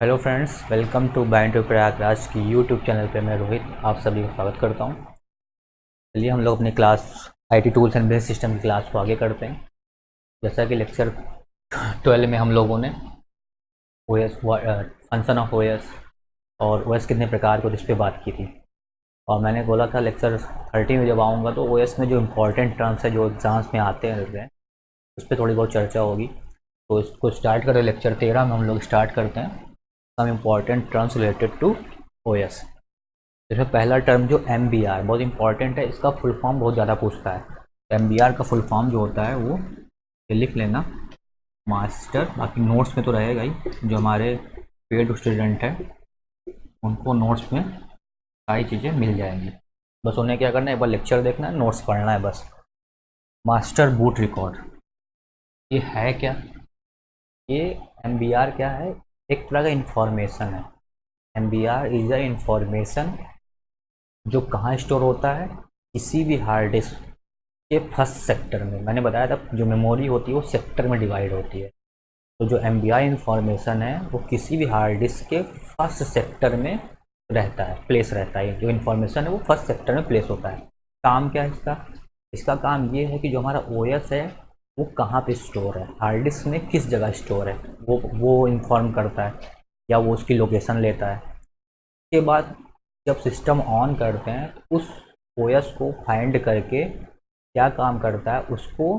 Hello friends, welcome to band to Prayagraj की YouTube channel पे मैं रोहित, आप सभी का स्वागत करता हूँ। चलिए हम लोग अपनी class IT tools and business system की क्लास को आगे करते हैं। जैसा कि लेक्चर ट्वेल्व में हम लोगों ने O S function of O S और ओ एस कितने प्रकार को जिस पर बात की थी। और मैंने बोला था लेक्चर थर्टी में जब आऊँगा तो ओ एस में जो इम्पोर्टेंट टर्म्स है, जो एग्ज़ाम्स में आते हैं, उस पर थोड़ी बहुत चर्चा होगी। तो इसको स्टार्ट करें लेक्चर तेरह में हम लोग स्टार्ट करते हैं। Some important terms related to O S जैसे पहला टर्म जो एम बी आर बहुत इंपॉर्टेंट है, इसका फुल फॉर्म बहुत ज़्यादा पूछता है। एम बी आर का फुल फॉर्म जो होता है, वो ये लिख लेना। मास्टर बाकी नोट्स में तो रहेगा ही, जो हमारे पेड स्टूडेंट हैं, उनको नोट्स में सारी चीज़ें मिल जाएँगी। बस उन्हें क्या करना है, एक बार लेक्चर देखना है नोट्स पढ़ना है बस। मास्टर बूट रिकॉर्ड ये है क्या? ये एम बी आर क्या है? एक तरह का इंफॉर्मेशन है। M B R is a information जो कहाँ स्टोर होता है? किसी भी हार्ड डिस्क के फ़र्स्ट सेक्टर में। मैंने बताया था, जो मेमोरी होती है, वो सेक्टर में डिवाइड होती है। तो जो एम बी आर इंफॉर्मेशन है, वो किसी भी हार्ड डिस्क के फ़र्स्ट सेक्टर में रहता है प्लेस रहता है। जो इन्फॉर्मेशन है, वो फ़र्स्ट सेक्टर में प्लेस होता है। काम क्या है इसका? इसका काम ये है कि जो हमारा ओ एस है वो कहाँ पे स्टोर है? हार्ड डिस्क में किस जगह स्टोर है? वो वो इन्फॉर्म करता है या वो उसकी लोकेशन लेता है? उसके बाद जब सिस्टम ऑन करते हैं तो उस ओएस को फाइंड करके क्या काम करता है? उसको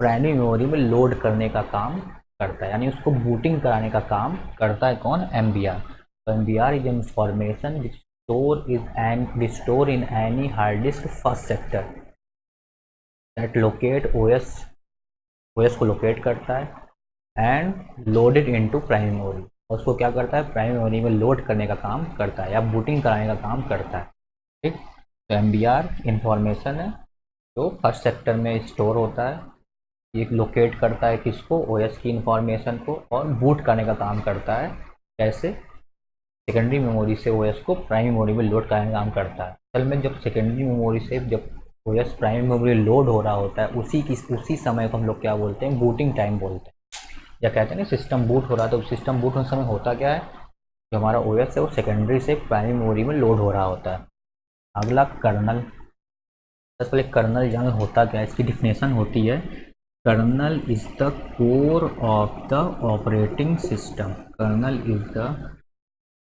प्राइमरी मेमोरी में लोड करने का काम करता है। यानी उसको बूटिंग कराने का काम करता है कौन? एम बी आर तो M B R is information store is an store in any hard disk first sector that locate O S OS को लोकेट करता है and loaded into prime memory और उसको क्या करता है? प्राइम मेमोरी में लोड करने का काम करता है या बूटिंग कराने का काम करता है। ठीक? तो एम बी आर इंफॉर्मेशन है जो फ़र्स्ट सेक्टर में स्टोर होता है। ये लोकेट करता है किसको? ओ एस की इंफॉर्मेशन को और बूट करने का काम करता है। कैसे सेकेंडरी मेमोरी से ओ एस को प्राइम मेमोरी में लोड करने का काम करता है। असल में जब सेकेंडरी मेमोरी से जब O S prime memory load हो रहा होता है, उसी की, उसी समय को हम लोग क्या बोलते हैं? बूटिंग टाइम बोलते हैं। या कहते हैं ना सिस्टम बूट हो रहा है तो सिस्टम बूट होने समय होता क्या है? जो हमारा ओ है, वो सेकेंडरी से प्राइम मेमोरी में लोड हो रहा होता है। अगला कर्नल सबसे पहले कर्नल जंग होता क्या है? इसकी डिफिनेशन होती है kernel is the core of the operating system kernel is the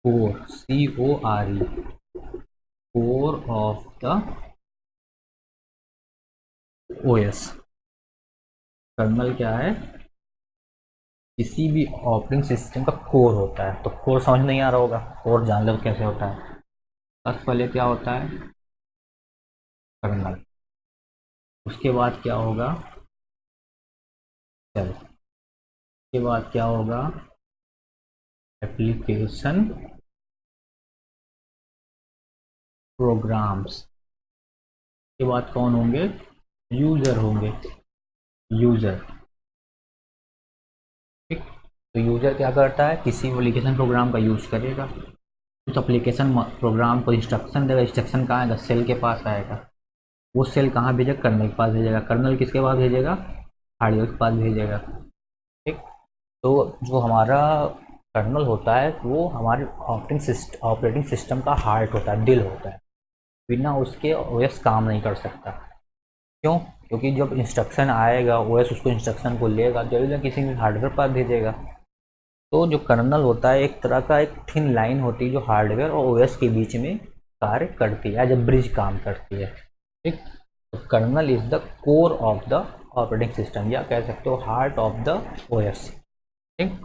core C O R E core of the OS kernel क्या है? किसी भी ऑपरेटिंग सिस्टम का कोर होता है। तो कोर समझ नहीं आ रहा होगा। कोर जान लो कैसे होता है? सबसे पहले क्या होता है? कर्नल उसके बाद क्या होगा? चल उसके बाद क्या होगा? एप्लीकेशन प्रोग्राम्स के बाद कौन होंगे? यूज़र होंगे। यूज़र। ठीक। तो यूज़र क्या करता है? किसी एप्लीकेशन प्रोग्राम का यूज़ करेगा। उस एप्लीकेशन प्रोग्राम को इंस्ट्रक्शन देगा। इंस्ट्रक्शन कहाँ आएगा? सेल के पास आएगा। वो सेल कहाँ भेजेगा? कर्नल के पास भेजेगा। कर्नल किसके पास भेजेगा? हार्डवेयर के पास भेजेगा। ठीक। तो जो हमारा कर्नल होता है वो हमारे ऑपरेटिंग सिस्टम ऑपरेटिंग सिस्टम का हार्ट होता है दिल होता है। बिना उसके ओएस काम नहीं कर सकता। क्यों? क्योंकि जब इंस्ट्रक्शन आएगा ओएस उसको इंस्ट्रक्शन को लेगा ज़रूर ना किसी भी हार्डवेयर पर भेजेगा। तो जो कर्नल होता है, एक तरह का एक थिन लाइन होती है जो हार्डवेयर और ओएस के बीच में कार्य करती है ए ब्रिज काम करती है। ठीक? तो kernel is the core of the operating system या कह सकते हो हार्ट ऑफ़ द ओएस ठीक?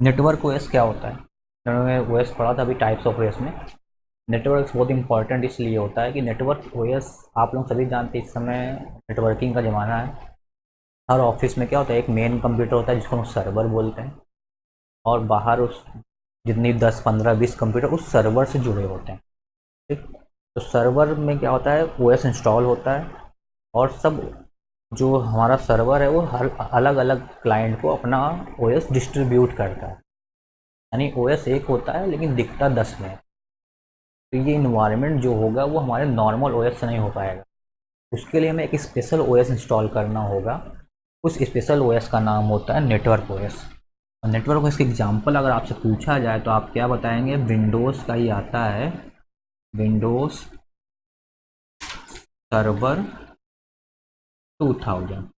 नेटवर्क ओएस क्या होता है? ओ एस पढ़ा था अभी टाइप्स ऑफ़ ओएस में। नेटवर्क बहुत इंपॉर्टेंट इसलिए होता है कि नेटवर्क ओएस आप लोग सभी जानते हैं इस समय नेटवर्किंग का ज़माना है। हर ऑफ़िस में क्या होता है, एक मेन कंप्यूटर होता है जिसको हम सर्वर बोलते हैं। और बाहर उस जितनी 10 15 20 कंप्यूटर उस सर्वर से जुड़े होते हैं। ठीक? तो सर्वर में क्या होता है ओएस इंस्टॉल होता है। और सब जो हमारा सर्वर है, वो हर अलग अलग क्लाइंट को अपना ओएस डिस्ट्रीब्यूट करता है। यानी ओएस एक होता है, लेकिन दिखता दस में। तो ये इन्वायरमेंट जो होगा वो हमारे नॉर्मल ओएस से नहीं हो पाएगा। उसके लिए हमें एक स्पेशल ओएस इंस्टॉल करना होगा। उस स्पेशल ओएस का नाम होता है नेटवर्क ओएस और नेटवर्क का इसका एग्ज़ाम्पल अगर आपसे पूछा जाए तो आप क्या बताएँगे? विंडोज़ का ही आता है। विंडोज़ सर्वर 2000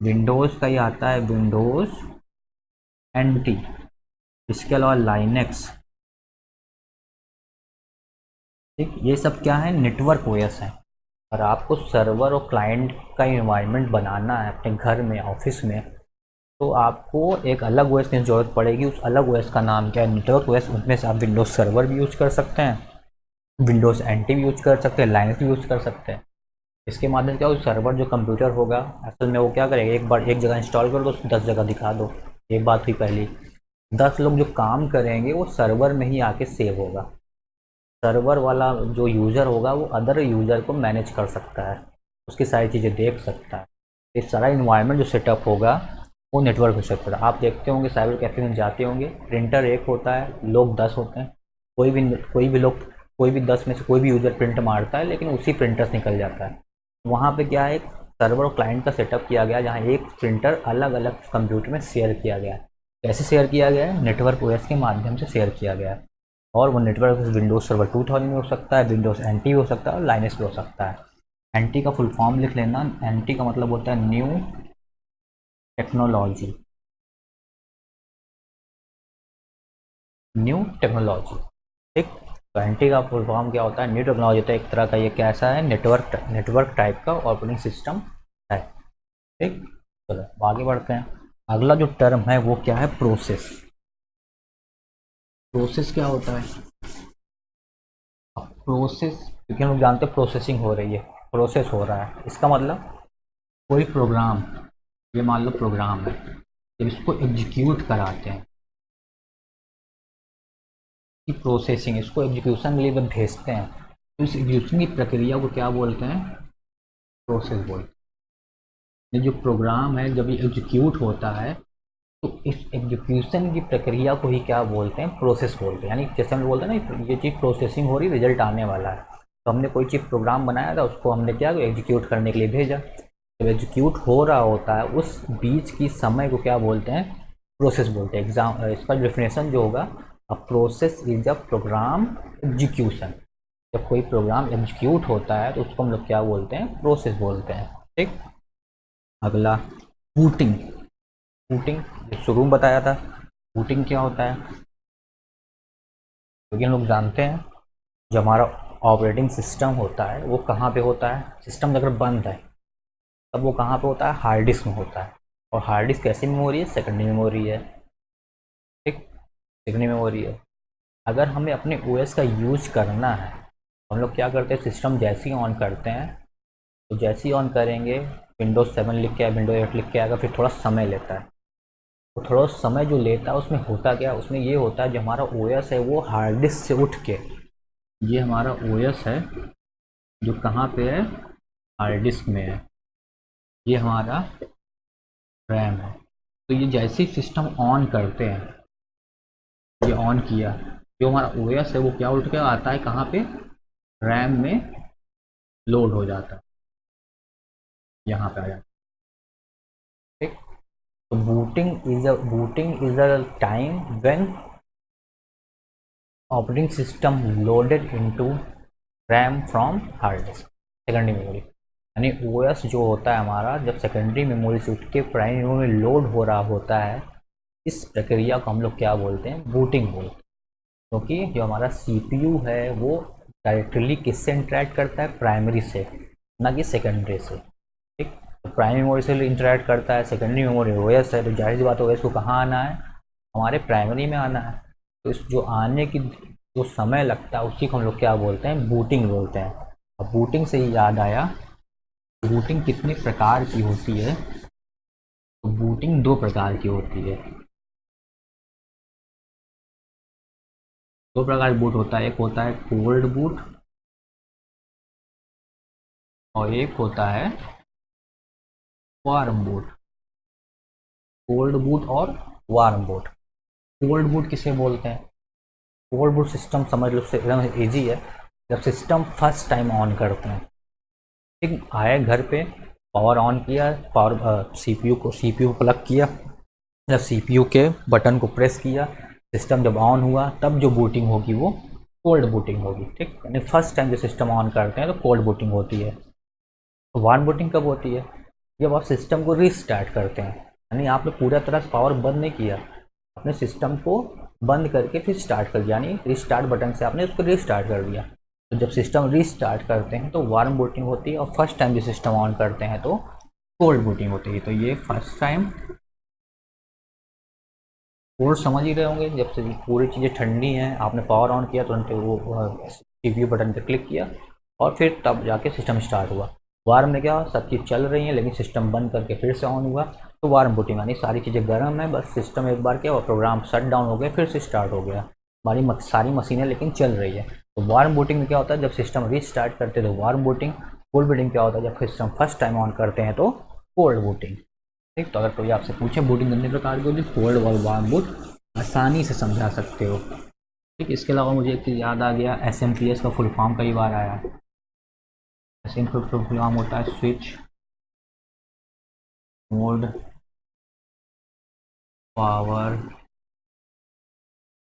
विंडोज़ का ही आता है विंडोज़ एन इसके अलावा लाइनेक्स ठीक, ये सब क्या है? नेटवर्क ओएस है। और आपको सर्वर और क्लाइंट का इन्वायरमेंट बनाना है अपने घर में ऑफ़िस में तो आपको एक अलग ओएस की ज़रूरत पड़ेगी। उस अलग ओएस का नाम क्या है? नेटवर्क ओएस उसमें से आप विंडोज़ सर्वर भी यूज़ कर सकते हैं विंडोज़ एन भी यूज़ कर सकते हैं लाइनस भी यूज़ कर सकते हैं। इसके माध्यम क्या हो सर्वर जो कंप्यूटर होगा, असल में वो क्या करेगा? एक बार, एक जगह इंस्टॉल कर दो दस जगह दिखा दो। एक बात हुई पहली, दस लोग जो काम करेंगे, वो सर्वर में ही आके सेव होगा। सर्वर वाला जो यूज़र होगा, वो अदर यूज़र को मैनेज कर सकता है। उसकी सारी चीज़ें देख सकता है। ये सारा इन्वायरमेंट जो सेटअप होगा, वो नेटवर्क हो सकता है आप देखते होंगे साइबर कैफ़े में जाते होंगे प्रिंटर एक होता है, लोग दस होते हैं। कोई भी कोई भी लोग, कोई भी दस में से कोई भी यूज़र प्रिंट मारता है, लेकिन उसी प्रिंटर से निकल जाता है। वहाँ पे क्या है सर्वर और क्लाइंट का सेटअप किया गया, जहाँ एक प्रिंटर अलग अलग कंप्यूटर में शेयर किया गया कैसे शेयर किया गया है? नेटवर्क ओएस के माध्यम से शेयर किया गया है। और वो नेटवर्क विंडोज़ सर्वर 2000 में हो सकता है विंडोज़ एन हो सकता है और लाइनस भी हो सकता है। एन का फुल फॉर्म लिख लेना। एन का मतलब होता है न्यू टेक्नोलॉजी न्यू टेक्नोलॉजी ठीक? तो एन का फुल फॉर्म क्या होता है? न्यू टेक्नोलॉजी तो एक तरह का ये कैसा है? नेटवर्क नेटवर्क टाइप का ऑपरेटिंग सिस्टम है। ठीक? चलो, आगे बढ़ते हैं। अगला जो टर्म है वो क्या है? प्रोसेस प्रोसेस क्या होता है? प्रोसेस, क्योंकि हम जानते हैं प्रोसेसिंग हो रही है, प्रोसेस हो रहा है। इसका मतलब कोई प्रोग्राम, ये मान लो प्रोग्राम है, जब इसको एग्जीक्यूट कराते हैं, कि प्रोसेसिंग इसको एग्जीक्यूशन के लिए जब भेजते हैं तो इस एग्जीक्यूशन की प्रक्रिया को क्या बोलते हैं? प्रोसेस बोलते हैं। जो प्रोग्राम है, जब ये एग्जीक्यूट होता है तो इस एग्जीक्यूशन की प्रक्रिया को ही क्या बोलते हैं? प्रोसेस बोलते हैं। यानी जैसे हम बोलते हैं ना, ये चीज़ प्रोसेसिंग हो रही रिज़ल्ट आने वाला है। तो हमने कोई चीज़ प्रोग्राम बनाया था, उसको हमने क्या एग्जीक्यूट करने के लिए भेजा। जब एग्जीक्यूट हो रहा होता है, उस बीच की समय को क्या बोलते हैं? प्रोसेस बोलते हैं। एग्ज़ाम इसका डेफिनेशन जो होगा a process is a program execution जब कोई प्रोग्राम एग्जीक्यूट होता है तो उसको हम लोग क्या बोलते हैं? प्रोसेस बोलते हैं। ठीक? अगला बूटिंग बूटिंग शुरू बताया था बूटिंग क्या होता है? क्योंकि हम लोग जानते हैं जो हमारा ऑपरेटिंग सिस्टम होता है, वो कहाँ पे होता है? सिस्टम अगर बंद है, तब वो कहाँ पे होता है? हार्ड डिस्क में होता है। और हार्ड डिस्क कैसी मेमोरी है? सेकेंडरी मेमोरी है। ठीक? सेकेंडरी मेमोरी है। अगर हमें अपने ओ का यूज़ करना है तो हम लोग क्या करते हैं? सिस्टम जैसे ही ऑन करते हैं तो जैसे ही ऑन करेंगे विंडोज़ सेवन लिख के विंडो एट लिख के आएगा फिर थोड़ा समय लेता है। तो थोड़ा समय जो लेता है उसमें होता क्या? उसमें ये होता है, जो हमारा ओएस है, वो हार्ड डिस्क से उठ के। ये हमारा ओएस है, जो कहाँ पे है? हार्ड डिस्क में है। ये हमारा रैम है। तो ये जैसे ही सिस्टम ऑन करते हैं, ये ऑन किया, जो हमारा ओएस है, वो क्या उठ के आता है, कहाँ पे? रैम में लोड हो जाता। है यहाँ पे आ जाता। ठीक booting is a booting is a time when operating system loaded into RAM from hard disk secondary memory यानी ओ जो होता है हमारा, जब सेकेंडरी मेमोरी से उठ के प्राइमरी मेमोरी लोड हो रहा होता है, इस प्रक्रिया को हम लोग क्या बोलते हैं? बूटिंग बोलते हैं। क्योंकि तो जो हमारा सीपीयू है, वो डायरेक्टली किससे इंटरेक्ट करता है? प्राइमरी से, ना कि सेकेंडरी से। प्राइमरी मेमोरी से इंटरेक्ट करता है सेकेंडरी मेमोरी ओ है तो ज़ाहिर बात ओ को कहाँ आना है? हमारे प्राइमरी में आना है। तो इस जो आने की जो समय लगता है, उसी को हम लोग क्या बोलते हैं? बूटिंग बोलते हैं। अब बूटिंग से ही याद आया बूटिंग कितने प्रकार की होती है? तो बूटिंग दो प्रकार की होती है। दो प्रकार बूट होता है। एक होता है कोल्ड बूट और एक होता है वार्म बूट कोल्ड बूट और वार्म बूट कोल्ड बूट किसे बोलते हैं? कोल्ड बूट सिस्टम समझ लो एकदम ईजी है। जब सिस्टम फ़र्स्ट टाइम ऑन करते हैं। ठीक आए घर पे पावर ऑन किया पावर सीपीयू को सीपीयू प्लग किया। जब सीपीयू के बटन को प्रेस किया, सिस्टम जब ऑन हुआ, तब जो बूटिंग होगी वो कोल्ड बूटिंग होगी, ठीक? यानी फ़र्स्ट टाइम जो सिस्टम ऑन करते हैं तो कोल्ड बूटिंग होती है। तो वार्म बूटिंग कब होती है? जब आप सिस्टम को रिस्टार्ट करते हैं, यानी आपने पूरा तरह से पावर बंद नहीं किया अपने सिस्टम को बंद करके फिर स्टार्ट कर दिया, यानी रिस्टार्ट बटन से आपने उसको रिस्टार्ट कर दिया। तो जब सिस्टम रिस्टार्ट करते हैं तो वार्म बूटिंग होती है और फ़र्स्ट टाइम जो सिस्टम ऑन करते हैं तो कोल्ड बूटिंग होती है। तो ये फ़र्स्ट टाइम कोर्स समझ ही रहे होंगे, जब से पूरी चीज़ें ठंडी हैं, आपने पावर ऑन किया, तुरंत वो सी बटन पर क्लिक किया, और फिर तब जाके सिस्टम स्टार्ट हुआ। वार्म में क्या सब चीज़ चल रही है, लेकिन सिस्टम बंद करके फिर से ऑन हुआ। तो वार्म बूटिंग यानी सारी चीज़ें गर्म है, बस सिस्टम एक बार क्या हुआ? प्रोग्राम शट डाउन हो गया, फिर से स्टार्ट हो गया। हमारी सारी मशीनें लेकिन चल रही है। तो वार्म बूटिंग में क्या होता है? जब सिस्टम रीस्टार्ट करते हैं तो वार्म बूटिंग कोल्ड बूटिंग क्या होता है? जब सिस्टम फ़र्स्ट टाइम ऑन करते हैं तो कोल्ड बूटिंग ठीक तो अगर कोई आपसे पूछे बूटिंग कितने प्रकार की होती है? कोल्ड और वार्म बूट आसानी से समझा सकते हो। ठीक, इसके अलावा मुझे एक चीज़ याद आ गया एस एम पी एस का फुल फॉर्म कई बार आया। फुल फॉर्म होता है switch mode power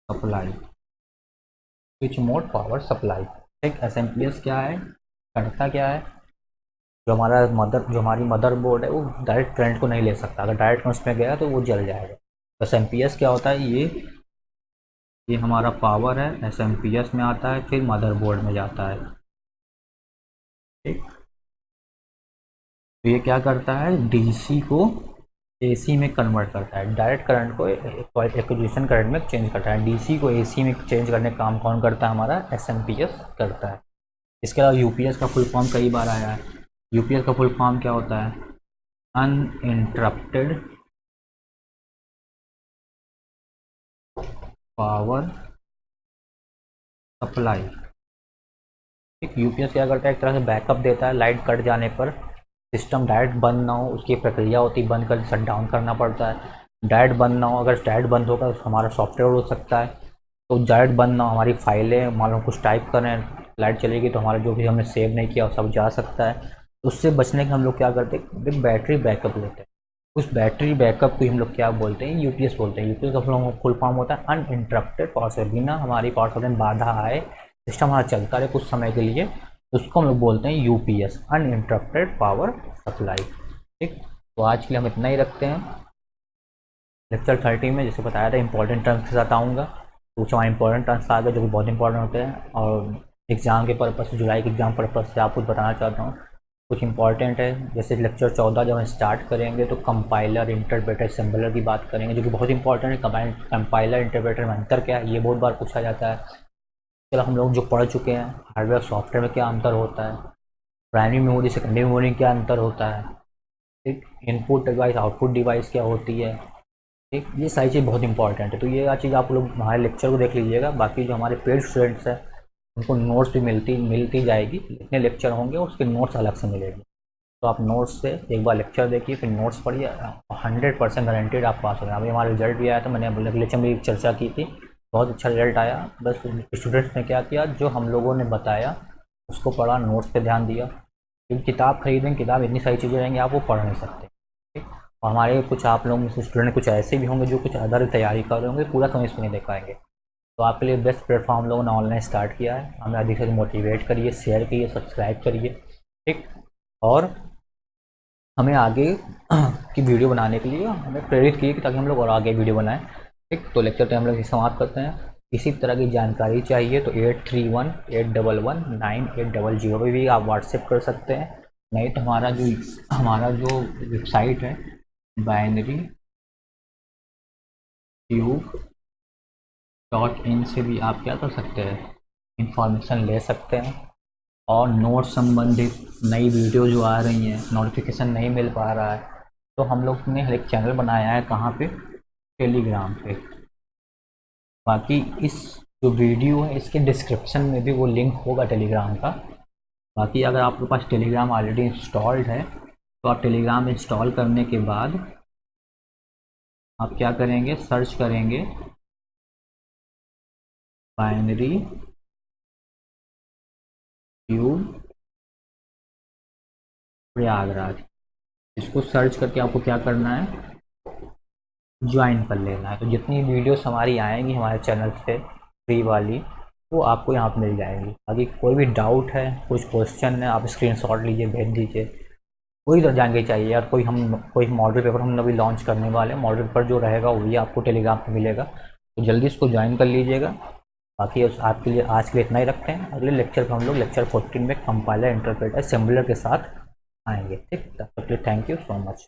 supply switch mode power supply ठीक एस एम पी एस क्या है? करता क्या है? जो हमारा मदर जो हमारी मदर बोर्ड है, वो डायरेक्ट करंट को नहीं ले सकता। अगर डायरेक्ट उसमें गया तो वो जल जाएगा। एस एम पी एस क्या होता है? ये ये हमारा पावर है एस एम पी एस में आता है, फिर मदर बोर्ड में जाता है। तो ये क्या करता है? डीसी को एसी में कन्वर्ट करता है। डायरेक्ट करंट को एक्विजिशन करंट में चेंज करता है। डीसी को एसी में चेंज करने का काम कौन करता है? हमारा एस एम पी एस करता है। इसके अलावा यूपीएस का फुल फॉर्म कई बार आया है। यूपीएस का फुल फॉर्म क्या होता है? अनइंटरप्टेड पावर सप्लाई ठीक यूपीएस क्या करता है एक तरह से बैकअप देता है लाइट कट जाने पर सिस्टम डायरेक्ट बंद ना हो, उसकी प्रक्रिया होती है बंद कर शट डाउन करना पड़ता है। डायरेक्ट बंद ना हो, अगर डायरेक्ट बंद होगा तो हमारा सॉफ्टवेयर हो सकता है। तो डायरेक्ट बंद ना हो, हमारी फाइलें लो कुछ टाइप करें लाइट चलेगी तो हमारा जो भी हमने सेव नहीं किया सब जा सकता है। उससे बचने के हम लोग क्या करते हैं? बैटरी बैकअप लेते हैं। उस बैटरी बैकअप को हम लोग क्या बोलते हैं? यूपीएस बोलते हैं। यूपीएस का फुल फॉर्म होता है अनइंटरप्टेड पावर बिना हमारी पावर बाधा आए सिस्टम हमारा चलता रहे कुछ समय के लिए, उसको हम लोग बोलते हैं U P UPS uninterrupted power supply ठीक? तो आज के लिए हम इतना ही रखते हैं। लेक्चर थर्टी में जैसे बताया था इंपॉर्टेंट टर्म्स के साथ आऊँगा। कुछ हमारे इंपॉर्टेंट टर्म्स आ गए, जो कि बहुत इंपॉर्टेंट होते हैं। और एग्ज़ाम के पर्पज़ से जुलाई के एग्ज़ाम पर्पज़ से आप कुछ बताना चाहता हूँ। कुछ इंपॉर्टेंट है, जैसे लेक्चर चौदह जब हम स्टार्ट करेंगे तो कंपाइलर इंटरप्रेटर सिम्बलर की बात करेंगे, जो कि बहुत इंपॉर्टेंट है। कंपाइलर इंटरप्रेटर में अंतर क्या है? ये बहुत बार पूछा जाता है। चलो हम लोग जो पढ़ चुके हैं हार्डवेयर सॉफ्टवेयर में क्या अंतर होता है? प्राइमरी मेमोरी सेकेंडरी मेमोरी में क्या अंतर होता है? ठीक? इनपुट डिवाइस आउटपुट डिवाइस क्या होती है? ठीक? ये सारी चीज़ बहुत इंपॉर्टेंट है। तो ये चीज़ आप लोग हमारे लेक्चर को देख लीजिएगा। बाकी जो हमारे पेड स्टूडेंट्स हैं, उनको नोट्स भी मिलती मिलती जाएगी। जितने लेक्चर होंगे, उसके नोट्स अलग से मिलेगी। तो आप नोट्स से एक बार लेक्चर देखिए, फिर नोट्स पढ़िए। हंड्रेड परसेंट गारंटेड आप पास हो गए। अभी हमारा रिज़ल्ट भी आया था, मैंने लेक्चर में चर्चा की थी। बहुत अच्छा रिज़ल्ट आया। बस स्टूडेंट्स ने क्या किया, जो हम लोगों ने बताया, उसको पढ़ा, नोट्स पे ध्यान दिया। क्योंकि किताब खरीदें, किताब इतनी सारी चीज़ें रहेंगी, आप वो पढ़ नहीं सकते। और हमारे कुछ आप लोग स्टूडेंट, कुछ ऐसे भी होंगे, जो कुछ अदर तैयारी कर रहे होंगे, पूरा समय इसमें नहीं देख पाएँगे। तो आपके लिए बेस्ट प्लेटफॉर्म लोगों ने ऑनलाइन स्टार्ट किया है। हमें अधिक से मोटिवेट करिए, शेयर करिए, सब्सक्राइब करिए, ठीक? और हमें आगे की वीडियो बनाने के लिए हमें प्रेरित किए कि ताकि हम लोग और आगे वीडियो बनाएँ। ठीक तो लेक्चर हम लोग समाप्त करते हैं। इसी तरह की जानकारी चाहिए तो eight three one eight double one nine eight double zero पर भी आप व्हाट्सएप कर सकते हैं। नहीं तो हमारा जो हमारा जो वेबसाइट है बाइनरी ट्यूब डॉट इन से भी आप क्या कर सकते हैं इंफॉर्मेशन ले सकते हैं। और नोट संबंधित नई वीडियो जो आ रही हैं नोटिफिकेशन नहीं मिल पा रहा है तो हम लोग ने एक चैनल बनाया है कहाँ पे? टेलीग्राम पे। बाकी इस जो वीडियो है, इसके डिस्क्रिप्शन में भी वो लिंक होगा टेलीग्राम का। बाकी अगर आपके पास टेलीग्राम ऑलरेडी इंस्टॉल्ड है तो आप टेलीग्राम इंस्टॉल करने के बाद आप क्या करेंगे? सर्च करेंगे बाइनरी ट्यूब प्रयागराज इसको सर्च करके आपको क्या करना है? ज्वाइन कर लेना है। तो जितनी वीडियोस हमारी आएँगी हमारे चैनल पे फ्री वाली, वो आपको यहाँ पर मिल जाएँगी। बाकी कोई भी डाउट है, कुछ क्वेश्चन है, आप स्क्रीनशॉट लीजिए, भेज दीजिए। कोई तो जानकारी चाहिए यार, कोई हम, कोई मॉडल पेपर हम अभी लॉन्च करने वाले हैं। मॉडल पेपर जो रहेगा वही आपको टेलीग्राम पर मिलेगा। तो जल्दी इसको ज्वाइन कर लीजिएगा। बाकी उस, आपके लिए आज के लिए इतना ही रखते हैं। अगले लेक्चर पर हम लोग लेक्चर फोर्टीन में कंपाइलर इंटरप्रेटर सिम्बलर के साथ आएँगे, ठीक तब तक थैंक यू सो मच